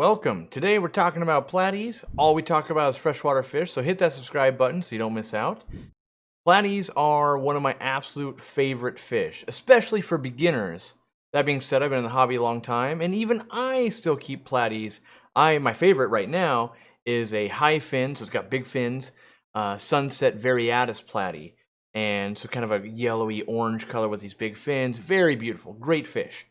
Welcome. Today we're talking about platies. All we talk about is freshwater fish, so hit that subscribe button so you don't miss out. Platies are one of my absolute favorite fish, especially for beginners. That being said, I've been in the hobby a long time, and even I still keep platies. I my favorite right now is a high fin, so it's got big fins, uh, Sunset Variatus platy, and so kind of a yellowy orange color with these big fins. Very beautiful, great fish.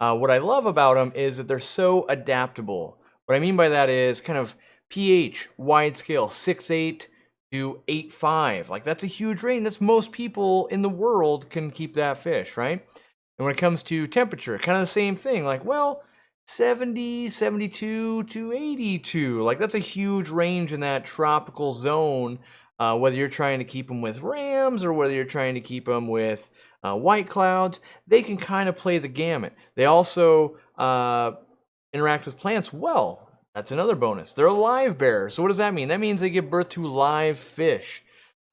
Uh, what I love about them is that they're so adaptable. What I mean by that is kind of pH, wide scale, 6.8 to 8.5. Like that's a huge range. That's most people in the world can keep that fish, right? And when it comes to temperature, kind of the same thing. Like, well, 70, 72 to 82. Like that's a huge range in that tropical zone. Uh, whether you're trying to keep them with rams or whether you're trying to keep them with uh, white clouds, they can kind of play the gamut. They also uh, interact with plants well. That's another bonus. They're a live bearer. So what does that mean? That means they give birth to live fish.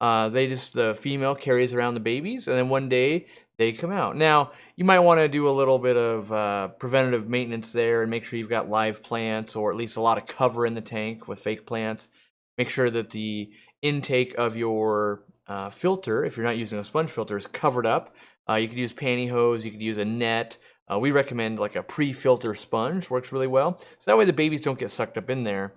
Uh, they just the female carries around the babies, and then one day they come out. Now you might want to do a little bit of uh, preventative maintenance there and make sure you've got live plants or at least a lot of cover in the tank with fake plants. Make sure that the intake of your uh, filter, if you're not using a sponge filter, is covered up. Uh, you could use pantyhose, you could use a net. Uh, we recommend like a pre-filter sponge, works really well. So that way the babies don't get sucked up in there.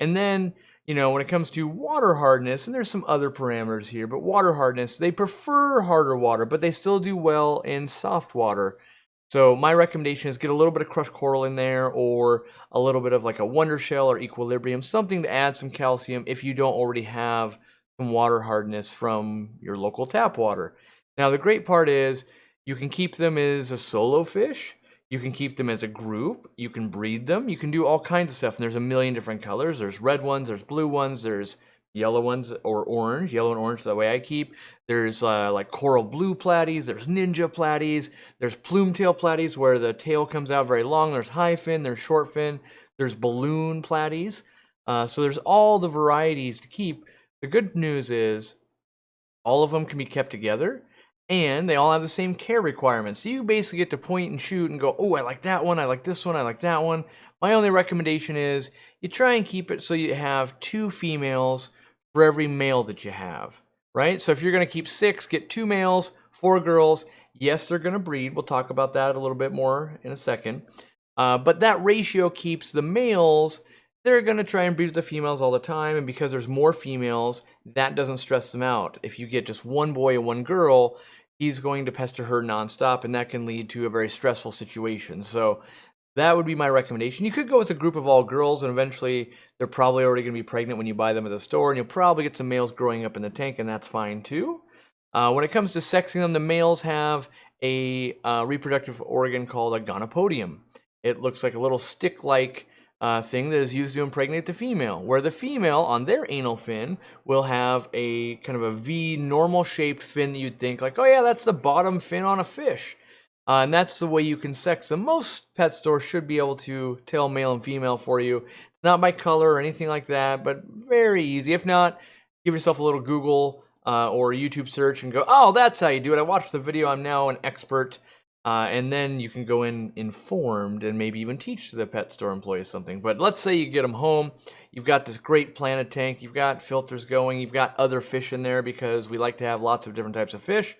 And then, you know, when it comes to water hardness, and there's some other parameters here, but water hardness, they prefer harder water, but they still do well in soft water. So my recommendation is get a little bit of crushed coral in there or a little bit of like a wonder shell or equilibrium, something to add some calcium if you don't already have some water hardness from your local tap water. Now, the great part is you can keep them as a solo fish. You can keep them as a group. You can breed them. You can do all kinds of stuff. And there's a million different colors. There's red ones. There's blue ones. There's yellow ones or orange. Yellow and orange the way I keep. There's uh, like coral blue platies. There's ninja platies. There's plume tail platies where the tail comes out very long. There's high fin. There's short fin. There's balloon platies. Uh, so there's all the varieties to keep. The good news is all of them can be kept together and they all have the same care requirements. So you basically get to point and shoot and go, oh, I like that one, I like this one, I like that one. My only recommendation is you try and keep it so you have two females for every male that you have, right? So if you're going to keep six, get two males, four girls. Yes, they're going to breed. We'll talk about that a little bit more in a second. Uh, but that ratio keeps the males they're going to try and breed with the females all the time. And because there's more females, that doesn't stress them out. If you get just one boy and one girl, he's going to pester her nonstop, and that can lead to a very stressful situation. So that would be my recommendation. You could go with a group of all girls, and eventually they're probably already going to be pregnant when you buy them at the store, and you'll probably get some males growing up in the tank, and that's fine too. Uh, when it comes to sexing them, the males have a uh, reproductive organ called a gonopodium. It looks like a little stick-like uh, thing that is used to impregnate the female, where the female on their anal fin will have a kind of a V normal shaped fin that you'd think like, oh yeah, that's the bottom fin on a fish. Uh, and that's the way you can sex them. Most pet stores should be able to tell male and female for you. Not by color or anything like that, but very easy. If not, give yourself a little Google uh, or YouTube search and go, oh, that's how you do it. I watched the video. I'm now an expert. Uh, and then you can go in informed and maybe even teach the pet store employees something. But let's say you get them home, you've got this great planted tank, you've got filters going, you've got other fish in there because we like to have lots of different types of fish.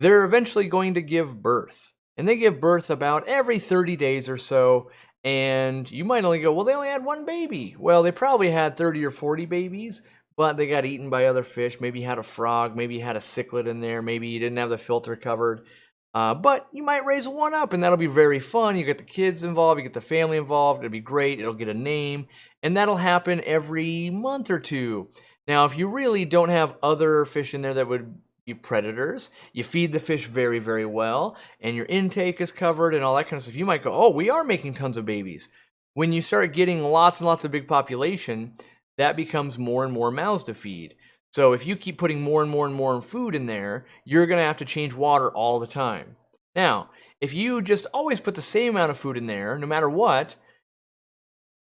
They're eventually going to give birth. And they give birth about every 30 days or so. And you might only go, well, they only had one baby. Well, they probably had 30 or 40 babies, but they got eaten by other fish. Maybe you had a frog, maybe you had a cichlid in there, maybe you didn't have the filter covered. Uh, but you might raise one up and that'll be very fun. You get the kids involved, you get the family involved, it'll be great, it'll get a name, and that'll happen every month or two. Now, if you really don't have other fish in there that would be predators, you feed the fish very, very well, and your intake is covered and all that kind of stuff, you might go, oh, we are making tons of babies. When you start getting lots and lots of big population, that becomes more and more mouths to feed. So if you keep putting more and more and more food in there, you're going to have to change water all the time. Now, if you just always put the same amount of food in there, no matter what,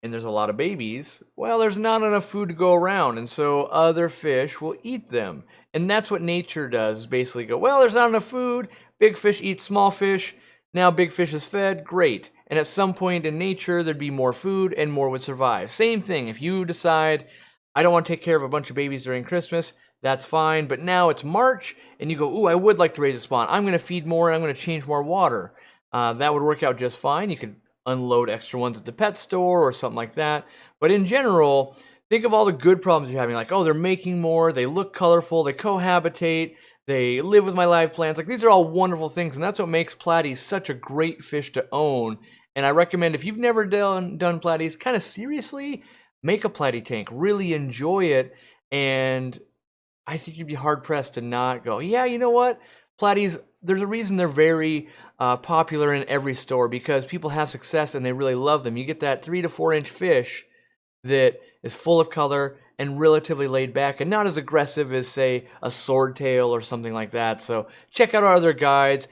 and there's a lot of babies, well, there's not enough food to go around, and so other fish will eat them. And that's what nature does, basically go, well, there's not enough food, big fish eat small fish, now big fish is fed, great. and at some point in nature, there'd be more food and more would survive. Same thing, if you decide, I don't want to take care of a bunch of babies during Christmas, that's fine. But now it's March, and you go, ooh, I would like to raise a spawn. I'm going to feed more, and I'm going to change more water. Uh, that would work out just fine. You could unload extra ones at the pet store or something like that. But in general, think of all the good problems you're having. Like, oh, they're making more, they look colorful, they cohabitate, they live with my live plants. Like, these are all wonderful things, and that's what makes platies such a great fish to own. And I recommend if you've never done, done platies, kind of seriously, make a platy tank. Really enjoy it. And I think you'd be hard pressed to not go, yeah, you know what? Platies, there's a reason they're very uh, popular in every store because people have success and they really love them. You get that three to four inch fish that is full of color and relatively laid back and not as aggressive as, say, a swordtail or something like that. So check out our other guides.